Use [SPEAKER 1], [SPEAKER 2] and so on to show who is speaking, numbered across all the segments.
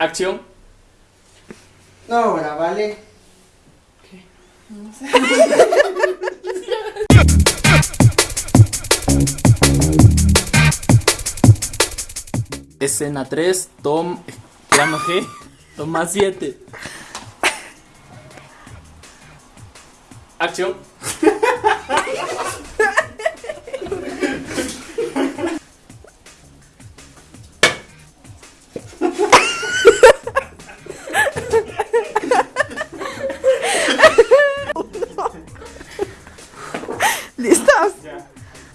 [SPEAKER 1] Acción.
[SPEAKER 2] No, ahora vale.
[SPEAKER 1] Escena 3, tom... Plano G, toma 7. Acción.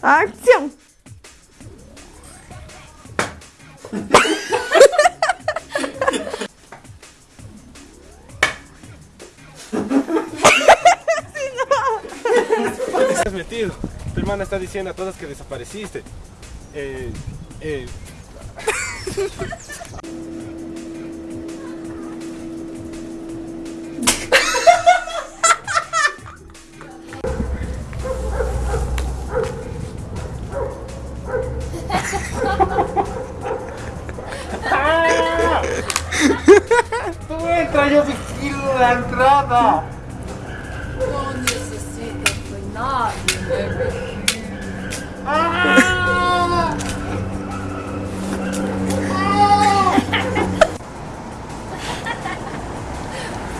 [SPEAKER 3] ¡Acción!
[SPEAKER 4] estás metido? Tu hermana está diciendo a todas que desapareciste. Eh, eh.
[SPEAKER 2] Tú entra, yo vigilo la entrada.
[SPEAKER 5] No necesito que nadie me vigile.
[SPEAKER 2] ¡Ah!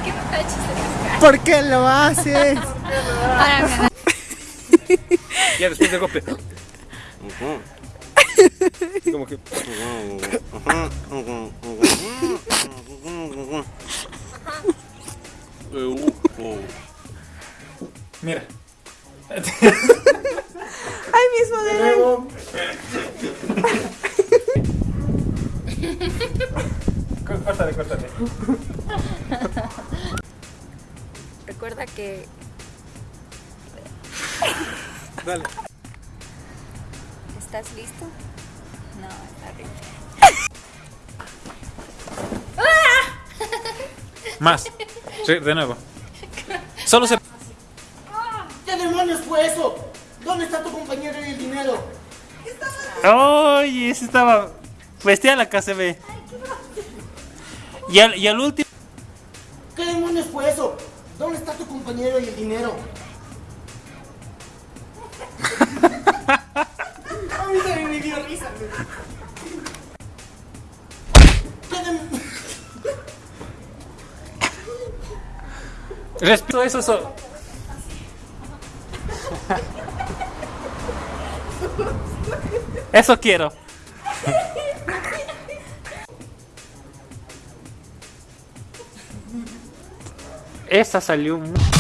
[SPEAKER 5] ¿Qué me está chiste?
[SPEAKER 3] ¿Por qué lo haces?
[SPEAKER 4] Ya después del golpe. Como que.
[SPEAKER 1] Mira.
[SPEAKER 3] ¡Ay, mismo de nuevo!
[SPEAKER 4] Córtale, córtale.
[SPEAKER 5] Recuerda que
[SPEAKER 4] Dale.
[SPEAKER 5] estás listo. No, está horrible.
[SPEAKER 1] Más. Sí, de nuevo. Solo se...
[SPEAKER 2] ¿Qué demonios fue eso? ¿Dónde está tu compañero y el dinero?
[SPEAKER 1] ¡Ay! ese estaba... Vestía la KCB. Y al, y al último...
[SPEAKER 2] ¿Qué demonios fue eso? ¿Dónde está tu compañero y el dinero? Dio risa. güey. ¿Qué dem-
[SPEAKER 1] Respeto eso, eso. Eso quiero. Esa salió muy...